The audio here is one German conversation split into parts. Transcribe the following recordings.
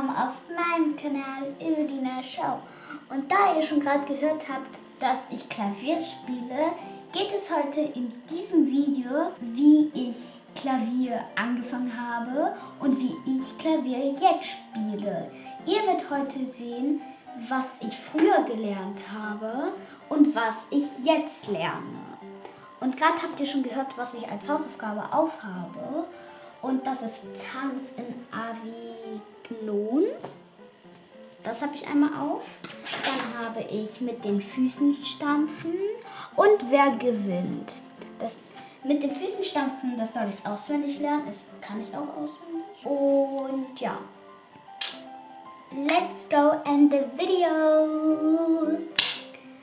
willkommen auf meinem Kanal Evelina Show. Und da ihr schon gerade gehört habt, dass ich Klavier spiele, geht es heute in diesem Video, wie ich Klavier angefangen habe und wie ich Klavier jetzt spiele. Ihr werdet heute sehen, was ich früher gelernt habe und was ich jetzt lerne. Und gerade habt ihr schon gehört, was ich als Hausaufgabe aufhabe. Und das ist Tanz in A das habe ich einmal auf. Dann habe ich mit den Füßen stampfen und wer gewinnt. Das mit den Füßen stampfen, das soll ich auswendig lernen. Das kann ich auch auswendig. Und ja. Let's go and the video.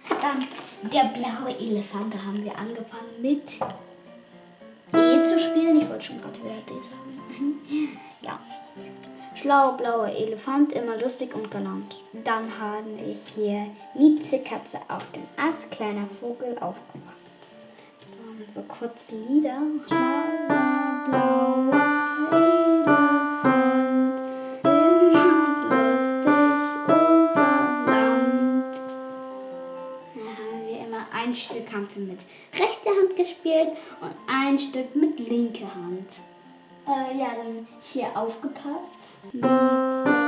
Dann der blaue Elefant. Da haben wir angefangen mit E zu spielen. Ich wollte schon gerade wieder D sagen. ja. Schlau, blauer Elefant, immer lustig und galant. Dann haben wir hier Mieze Katze auf dem Ast, kleiner Vogel aufgepasst. Dann so kurz Lieder. Schlauer, blauer Elefant, immer lustig und galant. Dann haben wir immer ein Stück haben wir mit rechter Hand gespielt und ein Stück mit linker Hand. Äh, ja, dann hier aufgepasst. Mieze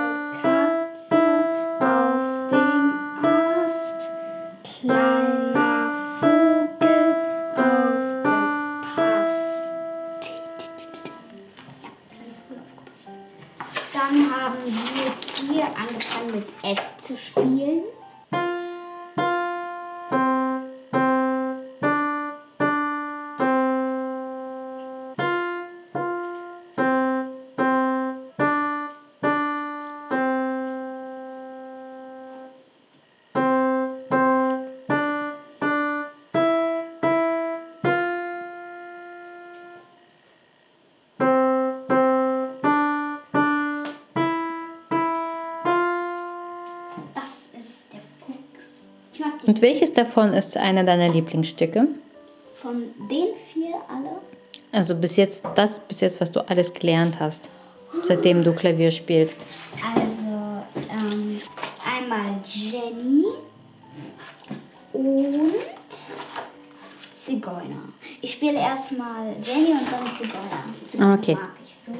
Und welches davon ist einer deiner Lieblingsstücke? von den vier alle. Also bis jetzt, das bis jetzt, was du alles gelernt hast, seitdem du Klavier spielst. Also ähm, einmal Jenny und Zigeuner. Ich spiele erstmal Jenny und dann Zigeuner. Zigeuner Okay. mag ich so.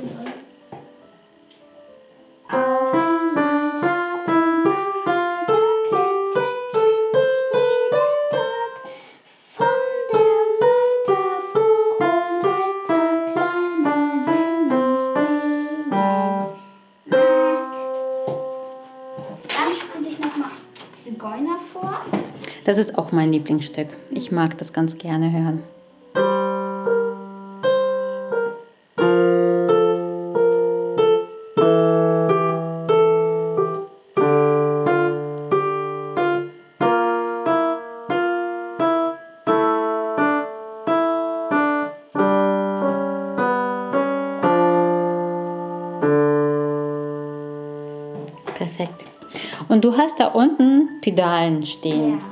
Zigeuner vor. Das ist auch mein Lieblingsstück. Ich mag das ganz gerne hören. Hast da unten Pedalen stehen. Ja.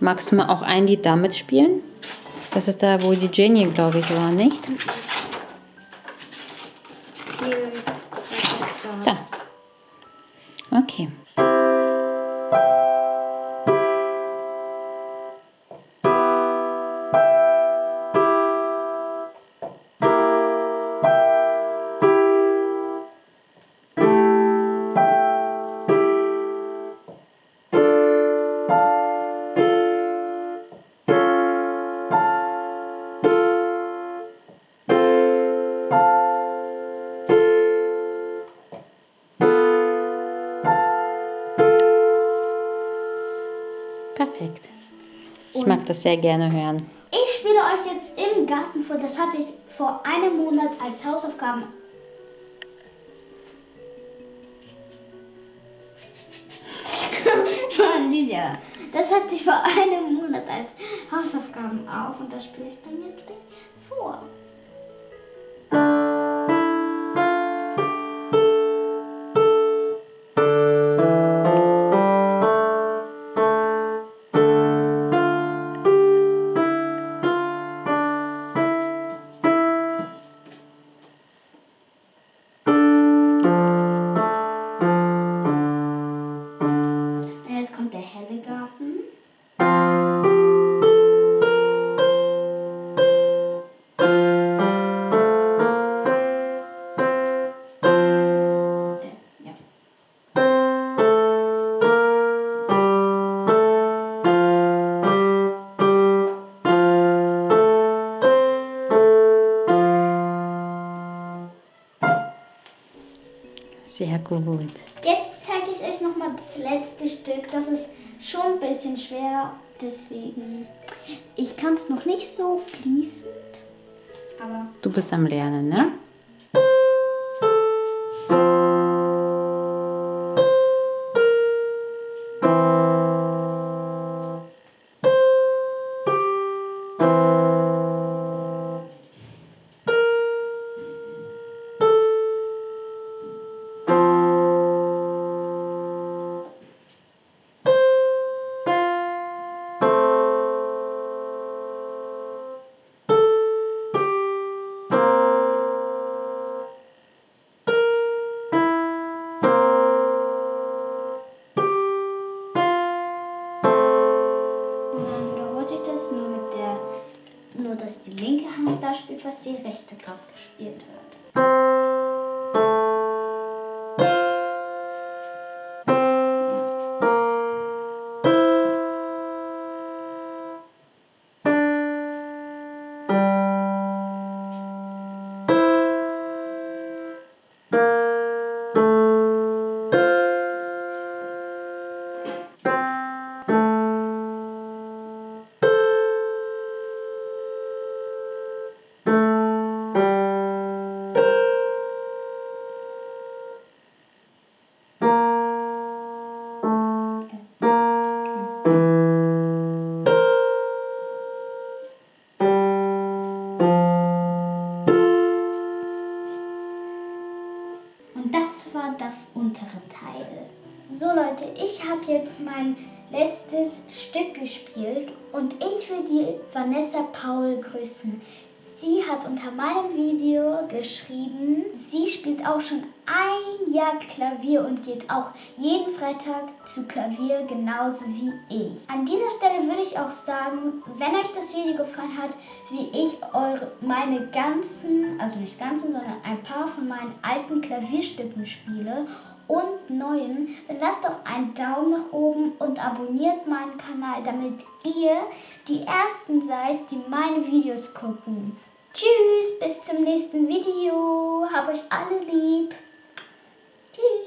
Magst du mal auch ein Lied damit spielen? Das ist da, wo die Jenny, glaube ich, war, nicht? Da. Okay. Perfekt. Ich mag das sehr gerne hören. Ich spiele euch jetzt im Garten vor. Das hatte ich vor einem Monat als Hausaufgaben. Mann, Lydia. Das hatte ich vor einem Monat als Hausaufgaben auf und das spiele ich dann jetzt gleich vor. Gut. Jetzt zeige ich euch nochmal das letzte Stück. Das ist schon ein bisschen schwer, deswegen. Ich kann es noch nicht so fließend, aber Du bist am Lernen, ne? Dass die linke Hand da spielt, was die rechte gerade gespielt wird. Das war das untere Teil. So Leute, ich habe jetzt mein letztes Stück gespielt und ich will die Vanessa Paul grüßen. Sie hat unter meinem Video geschrieben, sie spielt auch schon ein Jahr Klavier und geht auch jeden Freitag zu Klavier genauso wie ich. An dieser Stelle würde ich auch sagen, wenn euch das Video gefallen hat, wie ich eure, meine ganzen, also nicht ganzen, sondern ein paar von meinen alten Klavierstücken spiele und neuen, dann lasst doch einen Daumen nach oben und abonniert meinen Kanal, damit ihr die Ersten seid, die meine Videos gucken. Tschüss, bis zum nächsten Video. Hab euch alle lieb. Tschüss.